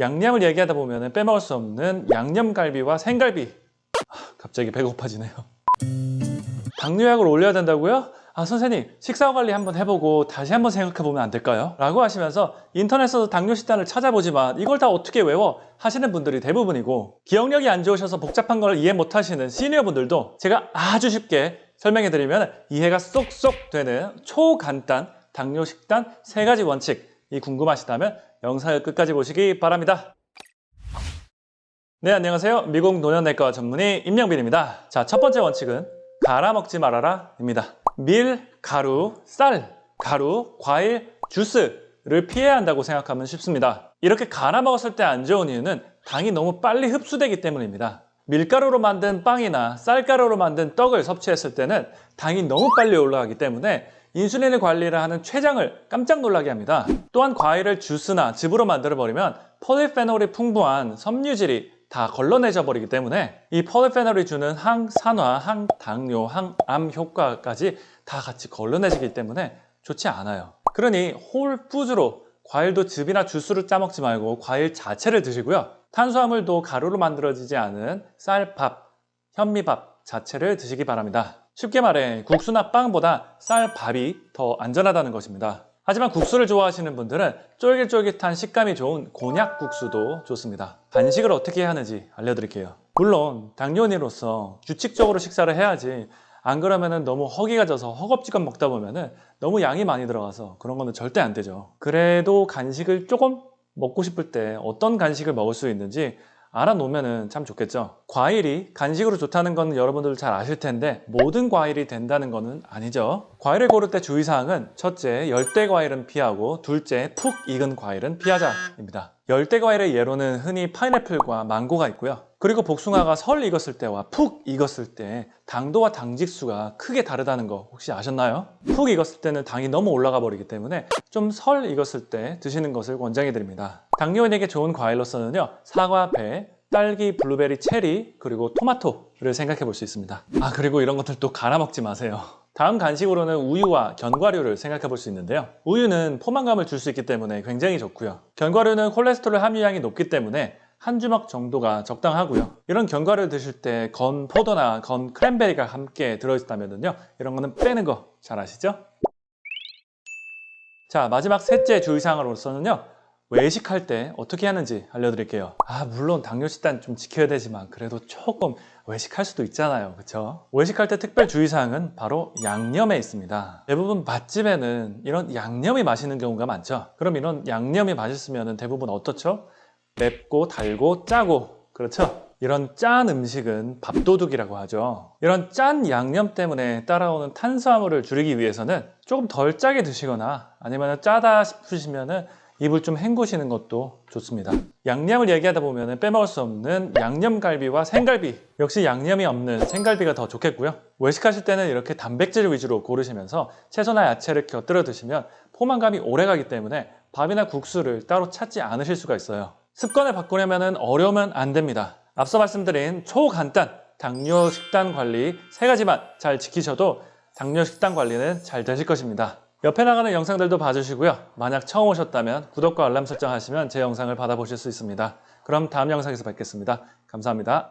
양념을 얘기하다 보면 빼먹을 수 없는 양념갈비와 생갈비 아, 갑자기 배고파지네요 당뇨약을 올려야 된다고요? 아 선생님 식사 관리 한번 해보고 다시 한번 생각해보면 안 될까요? 라고 하시면서 인터넷에서 당뇨 식단을 찾아보지만 이걸 다 어떻게 외워? 하시는 분들이 대부분이고 기억력이 안 좋으셔서 복잡한 걸 이해 못하시는 시니어 분들도 제가 아주 쉽게 설명해드리면 이해가 쏙쏙 되는 초간단 당뇨 식단 세 가지 원칙 이 궁금하시다면 영상을 끝까지 보시기 바랍니다. 네 안녕하세요. 미국 노년내과 전문의 임영빈입니다. 자 첫 번째 원칙은 갈아 먹지 말아라 입니다. 밀, 가루, 쌀, 가루, 과일, 주스를 피해야 한다고 생각하면 쉽습니다. 이렇게 갈아 먹었을 때 안 좋은 이유는 당이 너무 빨리 흡수되기 때문입니다. 밀가루로 만든 빵이나 쌀가루로 만든 떡을 섭취했을 때는 당이 너무 빨리 올라가기 때문에 인슐린을 관리를 하는 췌장을 깜짝 놀라게 합니다. 또한 과일을 주스나 즙으로 만들어 버리면 폴리페놀이 풍부한 섬유질이 다 걸러내져 버리기 때문에 이 폴리페놀이 주는 항산화, 항당뇨, 항암 효과까지 다 같이 걸러내지기 때문에 좋지 않아요. 그러니 홀푸즈로 과일도 즙이나 주스를 짜먹지 말고 과일 자체를 드시고요. 탄수화물도 가루로 만들어지지 않은 쌀밥, 현미밥 자체를 드시기 바랍니다. 쉽게 말해 국수나 빵보다 쌀 밥이 더 안전하다는 것입니다. 하지만 국수를 좋아하시는 분들은 쫄깃쫄깃한 식감이 좋은 곤약 국수도 좋습니다. 간식을 어떻게 하는지 알려드릴게요. 물론 당뇨인으로서 규칙적으로 식사를 해야지 안 그러면 너무 허기가 져서 허겁지겁 먹다 보면 너무 양이 많이 들어가서 그런 거는 절대 안 되죠. 그래도 간식을 조금 먹고 싶을 때 어떤 간식을 먹을 수 있는지 알아놓으면 참 좋겠죠. 과일이 간식으로 좋다는 건 여러분들 잘 아실 텐데 모든 과일이 된다는 것은 아니죠. 과일을 고를 때 주의사항은 첫째 열대 과일은 피하고 둘째 푹 익은 과일은 피하자 입니다 열대 과일의 예로는 흔히 파인애플과 망고가 있고요 그리고 복숭아가 설 익었을 때와 푹 익었을 때 당도와 당직수가 크게 다르다는 거 혹시 아셨나요? 푹 익었을 때는 당이 너무 올라가 버리기 때문에 좀 설 익었을 때 드시는 것을 권장해 드립니다 당뇨인에게 좋은 과일로서는요 사과, 배, 딸기, 블루베리, 체리, 그리고 토마토 를 생각해 볼 수 있습니다. 아 그리고 이런 것들 또 갈아 먹지 마세요. 다음 간식으로는 우유와 견과류를 생각해 볼 수 있는데요. 우유는 포만감을 줄 수 있기 때문에 굉장히 좋고요. 견과류는 콜레스테롤 함유량이 높기 때문에 한 주먹 정도가 적당하고요. 이런 견과류를 드실 때 건 포도나 건 크랜베리가 함께 들어있다면요 이런 거는 빼는 거 잘 아시죠? 자 마지막 셋째 주의사항으로서는요 외식할 때 어떻게 하는지 알려드릴게요 아 물론 당뇨 식단 좀 지켜야 되지만 그래도 조금 외식할 수도 있잖아요 그쵸? 외식할 때 특별 주의사항은 바로 양념에 있습니다 대부분 맛집에는 이런 양념이 맛있는 경우가 많죠 그럼 이런 양념이 맛있으면 대부분 어떻죠? 맵고 달고 짜고 그렇죠? 이런 짠 음식은 밥도둑이라고 하죠 이런 짠 양념 때문에 따라오는 탄수화물을 줄이기 위해서는 조금 덜 짜게 드시거나 아니면 짜다 싶으시면 입을 좀 헹구시는 것도 좋습니다. 양념을 얘기하다 보면 빼먹을 수 없는 양념갈비와 생갈비. 역시 양념이 없는 생갈비가 더 좋겠고요. 외식하실 때는 이렇게 단백질 위주로 고르시면서 채소나 야채를 곁들여 드시면 포만감이 오래가기 때문에 밥이나 국수를 따로 찾지 않으실 수가 있어요. 습관을 바꾸려면 어려우면 안 됩니다. 앞서 말씀드린 초간단 당뇨 식단 관리 세 가지만 잘 지키셔도 당뇨 식단 관리는 잘 되실 것입니다 옆에 나가는 영상들도 봐주시고요. 만약 처음 오셨다면 구독과 알람 설정 하시면 제 영상을 받아보실 수 있습니다. 그럼 다음 영상에서 뵙겠습니다. 감사합니다